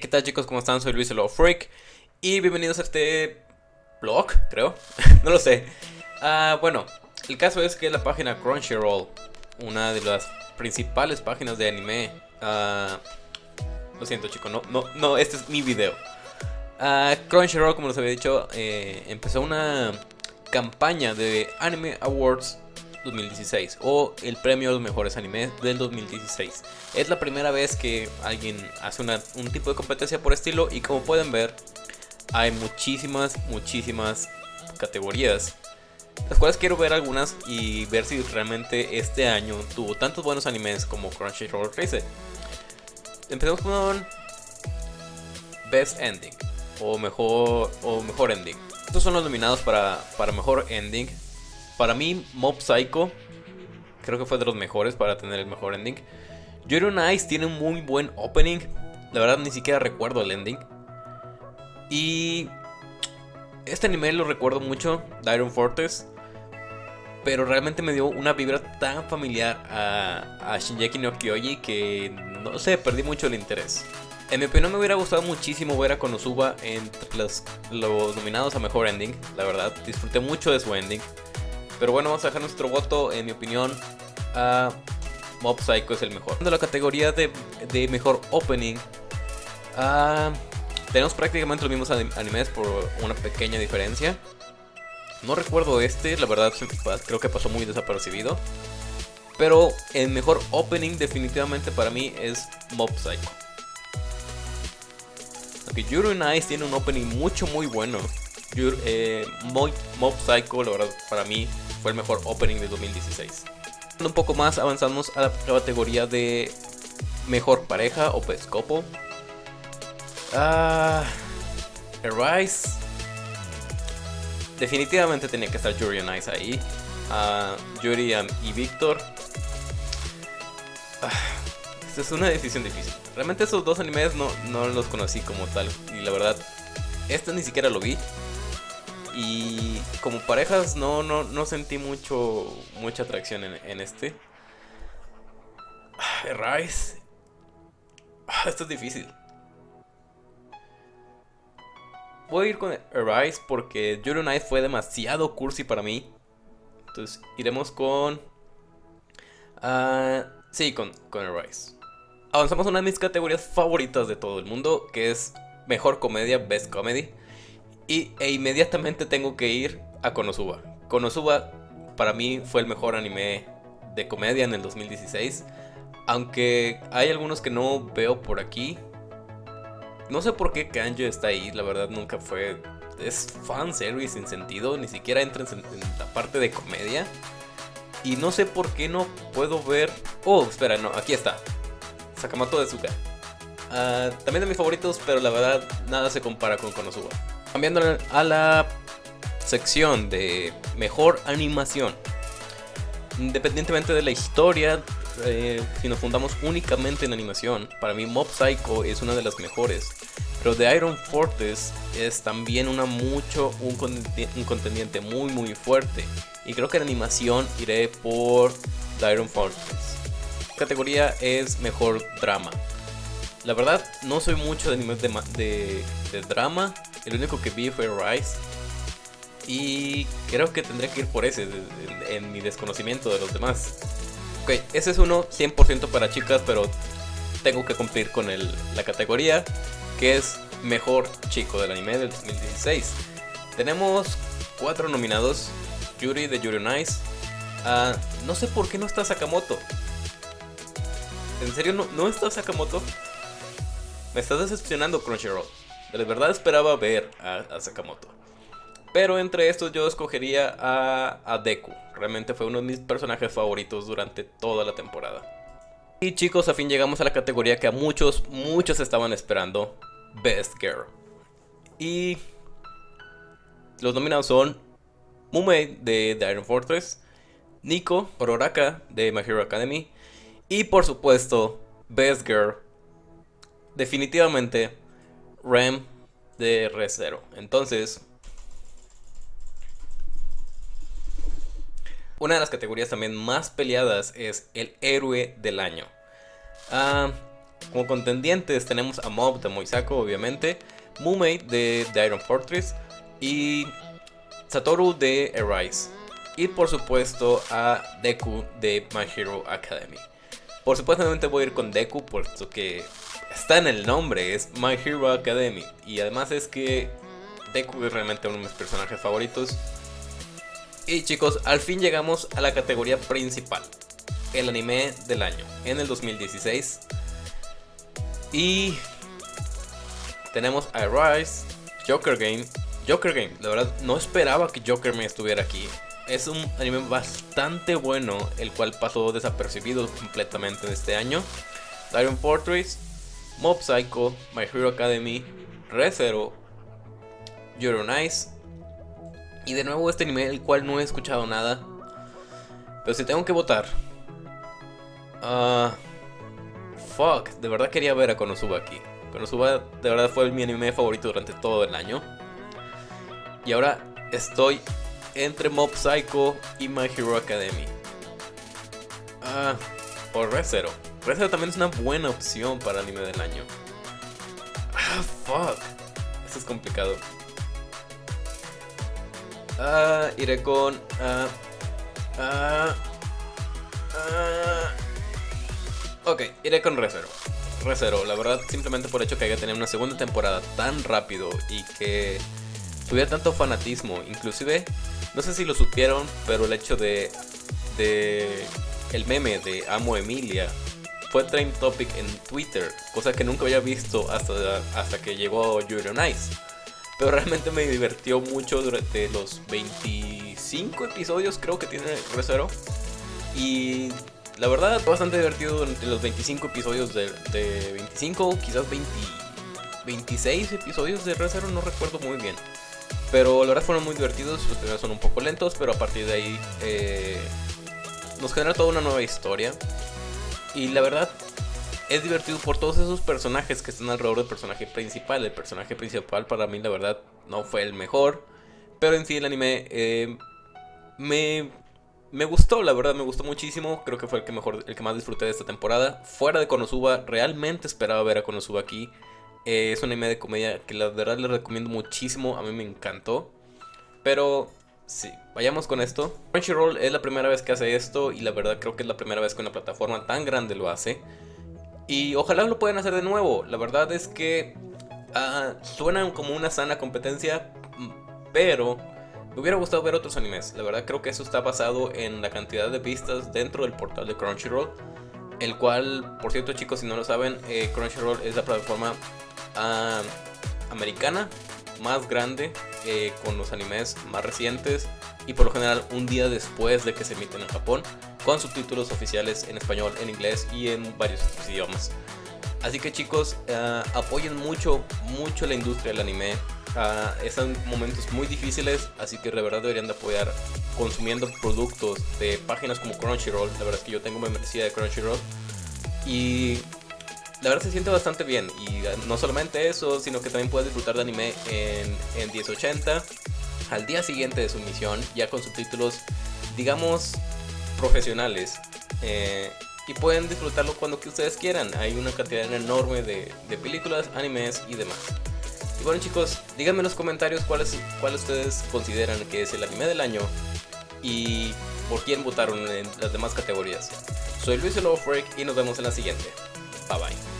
¿qué tal chicos? ¿Cómo están? Soy Luis el Freak y bienvenidos a este blog, creo. no lo sé. Ah, bueno, el caso es que la página Crunchyroll, una de las principales páginas de anime. Ah, lo siento chicos, no, no, no, este es mi video. Uh, Crunchyroll, como les había dicho, eh, empezó una campaña de Anime Awards 2016 o el premio a los mejores animes del 2016. Es la primera vez que alguien hace un tipo de competencia por estilo y como pueden ver hay muchísimas, muchísimas categorías. Las cuales quiero ver algunas y ver si realmente este año tuvo tantos buenos animes como Crunchyroll Race. Empezamos con Best Ending o mejor, o mejor Ending. Estos son los nominados para, para mejor ending. Para mí, Mob Psycho creo que fue de los mejores para tener el mejor ending. Yuri Ice tiene un muy buen opening. La verdad ni siquiera recuerdo el ending. Y este anime lo recuerdo mucho, Iron Fortress. Pero realmente me dio una vibra tan familiar a, a Shinjeki no Kyoji que no sé, perdí mucho el interés. En mi opinión me hubiera gustado muchísimo ver a Konosuba entre los, los nominados a Mejor Ending, la verdad. Disfruté mucho de su ending. Pero bueno, vamos a dejar nuestro voto, en mi opinión, a Mob Psycho es el mejor. De la categoría de, mejor opening, tenemos prácticamente los mismos animes por una pequeña diferencia. No recuerdo este, la verdad creo que pasó muy desapercibido. Pero el mejor opening definitivamente para mí es Mob Psycho. Aunque Yuri Nice tiene un opening mucho muy bueno. Eh, Mob Psycho, la verdad, para mí fue el mejor opening de 2016. Un poco más avanzamos a la categoría de mejor pareja o pescopo. Ah, Arise. Definitivamente tenía que estar Yuri y Ice ahí. Uh, Yuri y Victor. Ah, esta es una decisión difícil. Realmente esos dos animes no, no los conocí como tal. Y la verdad, este ni siquiera lo vi. Y como parejas no, no, no sentí mucho mucha atracción en, este. Ah, Rise. Ah, esto es difícil. Voy a ir con Rise porque Yuri Night fue demasiado cursi para mí. Entonces iremos con... Uh, sí, con, con Rise. Avanzamos a una de mis categorías favoritas de todo el mundo, que es Mejor Comedia, Best Comedy. Y, e inmediatamente tengo que ir a Konosuba. Konosuba para mí fue el mejor anime de comedia en el 2016. Aunque hay algunos que no veo por aquí. No sé por qué Kanjo está ahí, la verdad nunca fue... Es fanservice sin sentido, ni siquiera entra en, la parte de comedia. Y no sé por qué no puedo ver... Oh, espera, no, aquí está. Sakamoto de Suka. Ah, también de mis favoritos, pero la verdad nada se compara con Konosuba. Cambiando a la sección de mejor animación. Independientemente de la historia, eh, si nos fundamos únicamente en animación, para mí Mob Psycho es una de las mejores. Pero The Iron Fortress es también una mucho, un, contendiente muy muy fuerte. Y creo que en animación iré por The Iron Fortress. categoría es mejor drama. La verdad, no soy mucho de animes de, de drama, el único que vi fue Rise. Y creo que tendré que ir por ese en, mi desconocimiento de los demás. Ok, ese es uno 100% para chicas, pero tengo que cumplir con la categoría que es Mejor Chico del anime del 2016. Tenemos cuatro nominados. Yuri de Yuri Nice. Ah, no sé por qué no está Sakamoto. ¿En serio no, no está Sakamoto? Me estás decepcionando Crunchyroll. De verdad esperaba ver a, Sakamoto. Pero entre estos yo escogería a, Deku. Realmente fue uno de mis personajes favoritos durante toda la temporada. Y chicos, a fin llegamos a la categoría que a muchos, muchos estaban esperando. Best Girl. Y los nominados son Mumei de The Iron Fortress, Nico Ororaka de My Hero Academy y por supuesto Best Girl. Definitivamente Rem de R0. Entonces, una de las categorías también más peleadas es el héroe del año. Ah, Como contendientes tenemos a Mob de Moisako, obviamente, Mumei de The Iron Fortress y Satoru de Arise. Y por supuesto a Deku de My Hero Academy. Por supuesto voy a ir con Deku, puesto que está en el nombre, es My Hero Academy. Y además es que Deku es realmente uno de mis personajes favoritos. Y chicos, al fin llegamos a la categoría principal. El anime del año, en el 2016. Y tenemos a Rise, Joker Game. Joker Game, la verdad no esperaba que Joker me estuviera aquí. Es un anime bastante bueno, el cual pasó desapercibido completamente en este año. Iron Fortress, Mob Psycho, My Hero Academy, ReZero, You're Nice. Y de nuevo este anime, el cual no he escuchado nada. Pero si tengo que votar. Ah... fuck, de verdad quería ver a Konosuba aquí. Konosuba de verdad fue mi anime favorito durante todo el año. Y ahora estoy entre Mob Psycho y My Hero Academy. Ah, o ReZero. ReZero también es una buena opción para anime del año. Ah, fuck. Esto es complicado. Ah, iré con... Ah, ah, ah. Ok, iré con ReZero. ReZero, la verdad, simplemente por el hecho que haya tenido una segunda temporada tan rápido y que tuviera tanto fanatismo. Inclusive, no sé si lo supieron, pero el hecho de, de el meme de Amo Emilia fue trend topic en Twitter, cosa que nunca había visto hasta, hasta que llegó Yuri on Ice. Pero realmente me divirtió mucho durante los 25 episodios creo que tiene ReZero. Y la verdad bastante divertido durante los 25 episodios de, de 25, quizás 20, 26 episodios de ReZero, no recuerdo muy bien. Pero la verdad fueron muy divertidos, los primeros son un poco lentos, pero a partir de ahí eh, nos genera toda una nueva historia. Y la verdad es divertido por todos esos personajes que están alrededor del personaje principal. El personaje principal para mí la verdad no fue el mejor, pero en sí el anime eh, me, me gustó, la verdad me gustó muchísimo. Creo que fue el que, mejor, el que más disfruté de esta temporada. Fuera de Konosuba, realmente esperaba ver a Konosuba aquí. Eh, es un anime de comedia que la verdad les recomiendo muchísimo. A mí me encantó. Pero sí, vayamos con esto. Crunchyroll es la primera vez que hace esto. Y la verdad creo que es la primera vez que una plataforma tan grande lo hace. Y ojalá lo puedan hacer de nuevo. La verdad es que uh, suenan como una sana competencia. Pero me hubiera gustado ver otros animes. La verdad creo que eso está basado en la cantidad de vistas dentro del portal de Crunchyroll. El cual, por cierto chicos, si no lo saben, eh, Crunchyroll es la plataforma americana más grande eh, con los animes más recientes y por lo general un día después de que se emiten en Japón con subtítulos oficiales en español, en inglés y en varios otros idiomas. Así que chicos, uh, apoyen mucho, mucho la industria del anime. Uh, están momentos muy difíciles, así que de verdad deberían de apoyar consumiendo productos de páginas como Crunchyroll. La verdad es que yo tengo membresía de Crunchyroll. Y la verdad se siente bastante bien. Y ah, no solamente eso, sino que también puedes disfrutar de anime en, en 1080 al día siguiente de su emisión, ya con subtítulos, digamos, profesionales. Eh, y pueden disfrutarlo cuando que ustedes quieran. Hay una cantidad enorme de, de, películas, animes y demás. Y bueno chicos, díganme en los comentarios cuál ustedes consideran que es el anime del año y por quién votaron en las demás categorías. Soy Luis Freak y nos vemos en la siguiente. Bye bye.